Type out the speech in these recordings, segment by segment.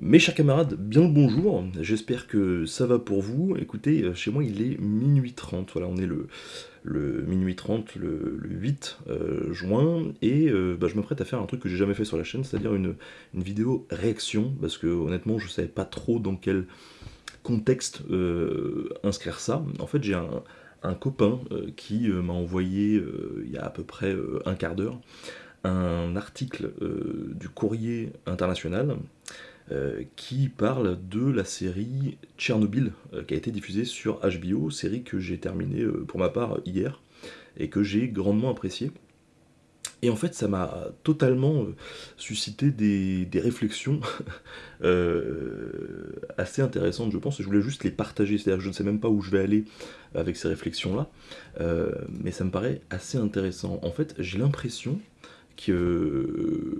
Mes chers camarades, bien le bonjour, j'espère que ça va pour vous. Écoutez, euh, chez moi il est minuit 30, voilà, on est le, minuit 30, le, 8 euh, juin, et euh, bah, je m'apprête à faire un truc que j'ai jamais fait sur la chaîne, c'est-à-dire une, vidéo réaction, parce que honnêtement je savais pas trop dans quel contexte inscrire ça. En fait j'ai un, copain qui m'a envoyé il y a à peu près un quart d'heure un article du courrier international euh, qui parle de la série Tchernobyl, euh, qui a été diffusée sur HBO, série que j'ai terminée euh, pour ma part hier, et que j'ai grandement appréciée. Et en fait, ça m'a totalement suscité des, réflexions assez intéressantes, je pense, je voulais juste les partager, c'est-à-dire que je ne sais même pas où je vais aller avec ces réflexions-là, mais ça me paraît assez intéressant. En fait, j'ai l'impression euh,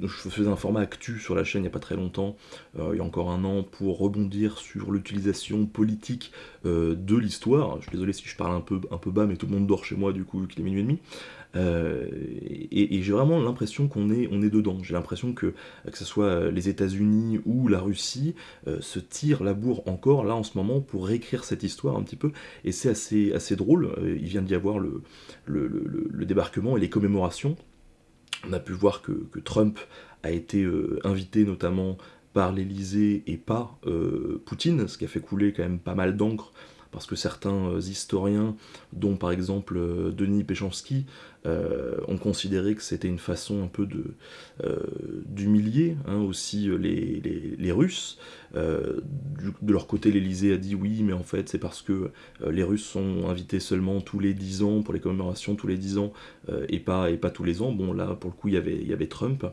je faisais un format actu sur la chaîne il n'y a pas très longtemps, euh, il y a encore un an, pour rebondir sur l'utilisation politique euh, de l'histoire. Je suis désolé si je parle un peu, un peu bas, mais tout le monde dort chez moi du coup, qu'il est minuit et demi. et, j'ai vraiment l'impression qu'on est, on est dedans. J'ai l'impression que, que ce soit les États-Unis ou la Russie, se tirent la bourre encore là en ce moment pour réécrire cette histoire un petit peu. Et c'est assez, assez drôle. Il vient d'y avoir le, le débarquement et les commémorations on a pu voir que, Trump a été euh, invité notamment par l'Elysée et par euh, Poutine, ce qui a fait couler quand même pas mal d'encre parce que certains euh, historiens, dont par exemple Denis Péchanski, ont considéré que c'était une façon un peu d'humilier hein, aussi les, Russes. de leur côté, l'Elysée a dit oui, mais en fait c'est parce que les Russes sont invités seulement tous les 10 ans, pour les commémorations tous les 10 ans, et, pas, et pas tous les ans. Bon là, pour le coup, il y avait, Trump,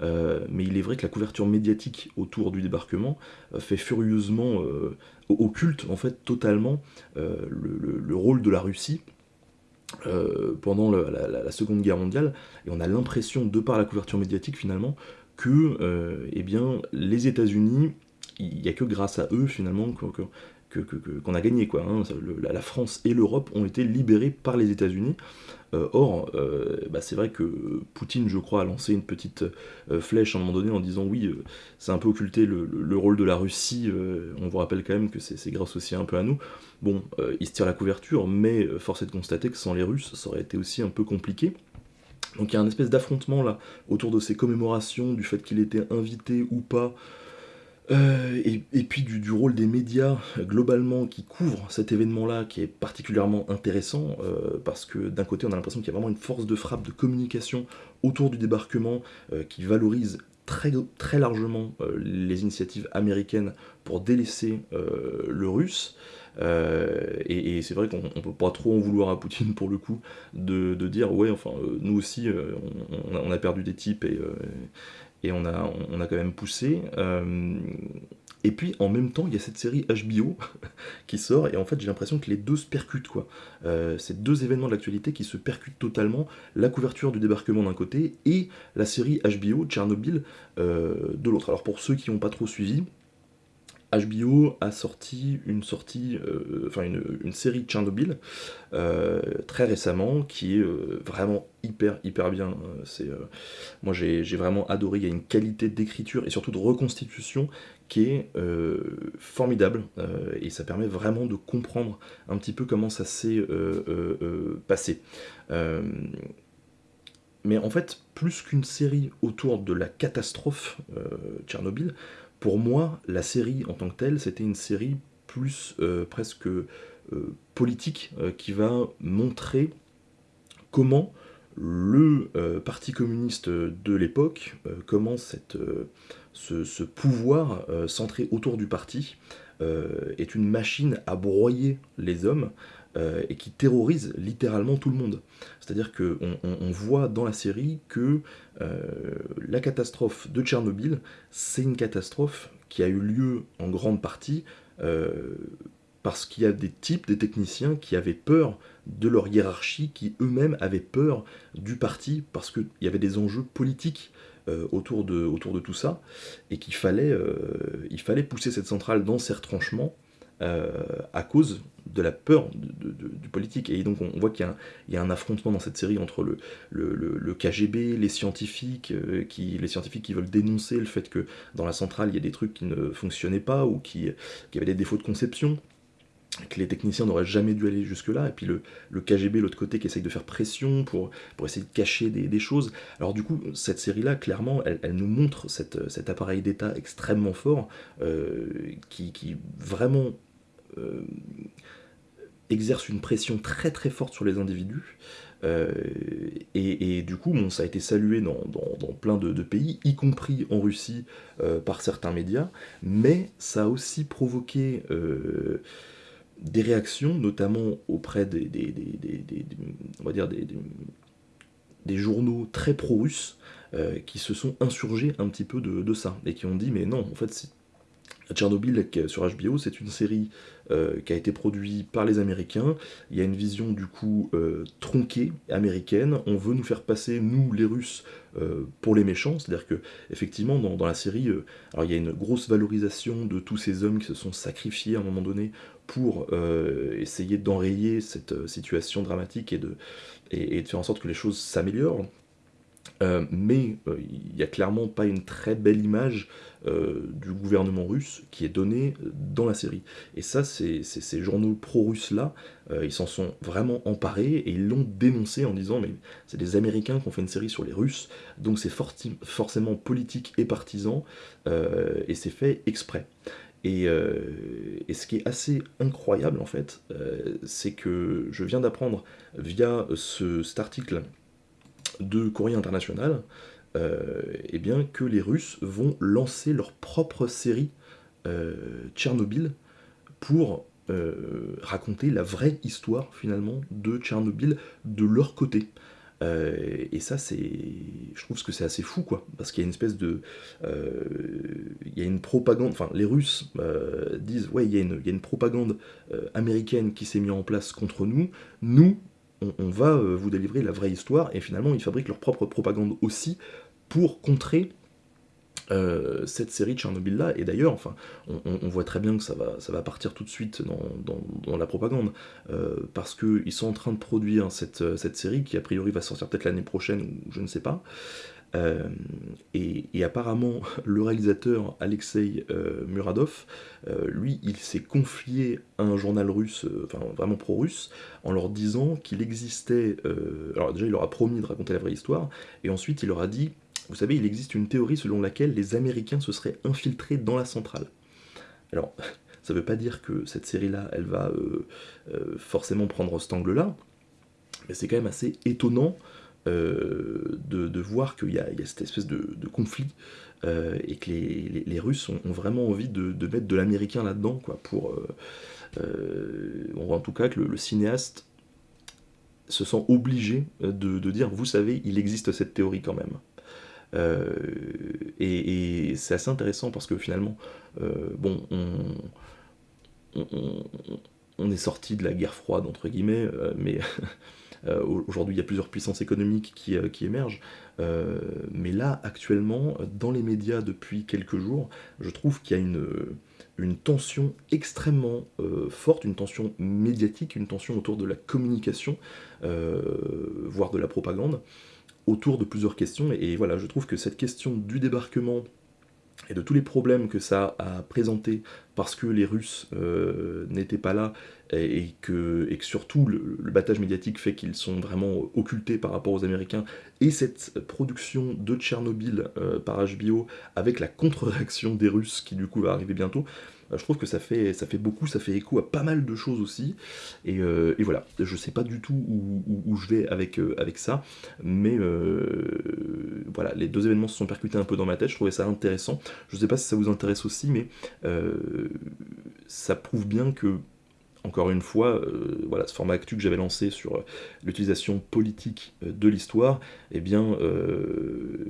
mais il est vrai que la couverture médiatique autour du débarquement fait furieusement occulte en fait totalement euh, le, rôle de la Russie euh, pendant la, Seconde Guerre mondiale, et on a l'impression, de par la couverture médiatique finalement, que euh, eh bien, les États-Unis, il n'y a que grâce à eux finalement qu'on a gagné. Quoi, hein. la, France et l'Europe ont été libérées par les États-Unis. Euh, or, euh, bah, c'est vrai que Poutine, je crois, a lancé une petite euh, flèche à un moment donné en disant oui, c'est un peu occulté le, rôle de la Russie, on vous rappelle quand même que c'est grâce aussi un peu à nous. Bon, il se tire la couverture, mais force est de constater que sans les Russes, ça aurait été aussi un peu compliqué. Donc il y a un espèce d'affrontement là autour de ces commémorations, du fait qu'il était invité ou pas, euh, et, puis du, rôle des médias globalement qui couvrent cet événement-là qui est particulièrement intéressant euh, parce que d'un côté on a l'impression qu'il y a vraiment une force de frappe de communication autour du débarquement euh, qui valorise très, très largement les initiatives américaines pour délaisser le russe. et, c'est vrai qu'on ne peut pas trop en vouloir à Poutine pour le coup de, dire ouais enfin nous aussi on, a perdu des types et, et on a, on a quand même poussé. Euh, et puis en même temps, il y a cette série HBO qui sort, et en fait j'ai l'impression que les deux se percutent. quoi. Euh, ces deux événements de l'actualité qui se percutent totalement, la couverture du débarquement d'un côté, et la série HBO, Tchernobyl, euh, de l'autre. Alors pour ceux qui n'ont pas trop suivi, HBO a sorti une sortie, euh, enfin une, série Tchernobyl euh, très récemment qui est euh, vraiment hyper hyper bien. Moi j'ai vraiment adoré. Il y a une qualité d'écriture et surtout de reconstitution qui est formidable et ça permet vraiment de comprendre un petit peu comment ça s'est passé. mais en fait, plus qu'une série autour de la catastrophe Tchernobyl, pour moi, la série en tant que telle, c'était une série plus euh, presque euh, politique euh, qui va montrer comment le Parti communiste de l'époque, comment cette, ce, ce, pouvoir centré autour du parti est une machine à broyer les hommes euh, et qui terrorise littéralement tout le monde. C'est-à-dire qu'on on, voit dans la série que euh, la catastrophe de Tchernobyl, c'est une catastrophe qui a eu lieu en grande partie euh, parce qu'il y a des types, des techniciens qui avaient peur de leur hiérarchie, qui eux-mêmes avaient peur du parti, parce qu'il y avait des enjeux politiques autour, de, tout ça, et qu'il fallait, fallait pousser cette centrale dans ses retranchements, à cause de la peur du politique. Et donc on, voit qu'il y, a un affrontement dans cette série entre le, le, KGB, les scientifiques, qui, les scientifiques qui veulent dénoncer le fait que dans la centrale il y a des trucs qui ne fonctionnaient pas ou qui, qui avaient des défauts de conception que les techniciens n'auraient jamais dû aller jusque-là, et puis le, le KGB, l'autre côté, qui essaye de faire pression pour, pour essayer de cacher des, choses. Alors du coup, cette série-là, clairement, elle, nous montre cette, cet appareil d'État extrêmement fort, euh, qui, qui, vraiment euh, exerce une pression très très forte sur les individus, euh, et, du coup, ça a été salué dans, plein de, pays, y compris en Russie par certains médias, mais ça a aussi provoqué des réactions, notamment auprès des, on va dire des, journaux très pro-russes, euh, qui se sont insurgés un petit peu de, ça, et qui ont dit mais non, en fait, Tchernobyl sur HBO, c'est une série euh, qui a été produite par les Américains, il y a une vision du coup euh, tronquée américaine, on veut nous faire passer, nous les Russes, pour les méchants, c'est-à-dire que effectivement dans, la série, il y a une grosse valorisation de tous ces hommes qui se sont sacrifiés à un moment donné pour euh, essayer d'enrayer cette euh, situation dramatique et de, et, de faire en sorte que les choses s'améliorent. Euh, mais il n'y a clairement pas une très belle image du gouvernement russe qui est donnée dans la série. Et ça, c'est ces journaux pro-russes-là, ils s'en sont vraiment emparés et ils l'ont dénoncé en disant mais c'est des Américains qui ont fait une série sur les Russes, donc c'est forcément politique et partisan, et c'est fait exprès. Euh, et, ce qui est assez incroyable en fait, euh, c'est que je viens d'apprendre via ce, cet article de Courrier International, euh, eh bien, que les Russes vont lancer leur propre série Tchernobyl pour raconter la vraie histoire finalement de Tchernobyl de leur côté. Euh, et ça, c'est, je trouve que c'est assez fou, quoi, parce qu'il y a une espèce de, euh, il y a une propagande, enfin, les Russes euh, disent, ouais, il y, a une, il y a une propagande américaine qui s'est mise en place contre nous, nous, on, va vous délivrer la vraie histoire, et finalement, ils fabriquent leur propre propagande aussi pour contrer euh, cette série Tchernobyl-là, et d'ailleurs, enfin, on, voit très bien que ça va, ça va partir tout de suite dans, la propagande, euh, parce qu'ils sont en train de produire cette, cette, série, qui a priori va sortir peut-être l'année prochaine, ou je ne sais pas, euh, et, apparemment, le réalisateur Alexei Muradov, lui, il s'est confié à un journal russe, enfin vraiment pro-russe, en leur disant qu'il existait... alors déjà, il leur a promis de raconter la vraie histoire, et ensuite il leur a dit vous savez, il existe une théorie selon laquelle les Américains se seraient infiltrés dans la centrale. Alors, ça ne veut pas dire que cette série-là, elle va euh, euh, forcément prendre cet angle-là, mais c'est quand même assez étonnant euh, de, voir qu'il y, a cette espèce de, conflit et que les, Russes ont, vraiment envie de, mettre de l'américain là-dedans, quoi, pour... on voit en tout cas que le, cinéaste se sent obligé de, dire, vous savez, il existe cette théorie quand même. Euh, et, c'est assez intéressant parce que finalement, euh, bon, on, est sorti de la guerre froide, entre guillemets, euh, mais aujourd'hui il y a plusieurs puissances économiques qui, qui émergent. mais là, actuellement, dans les médias depuis quelques jours, je trouve qu'il y a une une tension extrêmement forte, une tension médiatique, une tension autour de la communication, voire de la propagande, autour de plusieurs questions, et, voilà, je trouve que cette question du débarquement et de tous les problèmes que ça a présenté parce que les Russes euh, n'étaient pas là et, que, surtout le, battage médiatique fait qu'ils sont vraiment occultés par rapport aux Américains et cette production de Tchernobyl euh, par HBO avec la contre-réaction des Russes qui du coup va arriver bientôt, je trouve que ça fait, ça fait beaucoup, ça fait écho à pas mal de choses aussi. Et, euh, voilà, je sais pas du tout où, je vais avec, euh, avec ça, mais voilà, les deux événements se sont percutés un peu dans ma tête, je trouvais ça intéressant. Je sais pas si ça vous intéresse aussi, mais ça prouve bien que encore une fois, voilà, ce format actu que j'avais lancé sur l'utilisation politique de l'histoire, eh bien,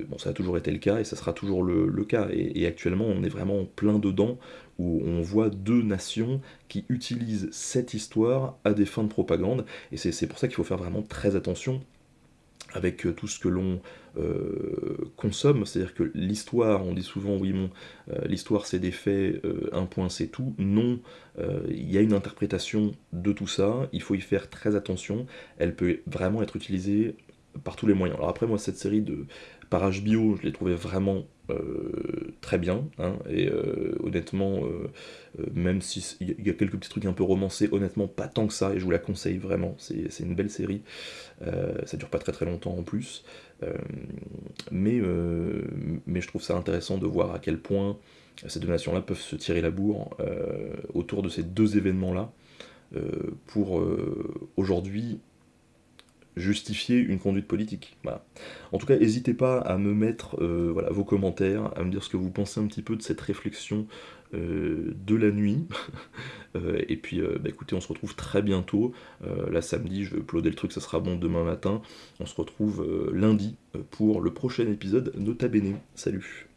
bon, ça a toujours été le cas et ça sera toujours le, cas. Et, et, actuellement, on est vraiment plein dedans où on voit deux nations qui utilisent cette histoire à des fins de propagande, et c'est pour ça qu'il faut faire vraiment très attention avec tout ce que l'on consomme, c'est-à-dire que l'histoire, on dit souvent oui bon, l'histoire c'est des faits, un point c'est tout, non, il y a une interprétation de tout ça, il faut y faire très attention, elle peut vraiment être utilisée par tous les moyens. Alors après moi cette série de par HBO, je l'ai trouvé vraiment euh, très bien, hein, et euh, honnêtement, euh, même s'il y a quelques petits trucs un peu romancés, honnêtement pas tant que ça, et je vous la conseille vraiment, c'est une belle série, ça dure pas très très longtemps en plus, mais, mais je trouve ça intéressant de voir à quel point ces deux nations-là peuvent se tirer la bourre autour de ces deux événements-là, pour aujourd'hui justifier une conduite politique. En tout cas, n'hésitez pas à me mettre euh, vos commentaires, à me dire ce que vous pensez un petit peu de cette réflexion euh, de la nuit. Euh, et puis, bah, écoutez, on se retrouve très bientôt. là, samedi, je vais uploader le truc, ça sera bon demain matin. On se retrouve lundi pour le prochain épisode Nota Bene. Salut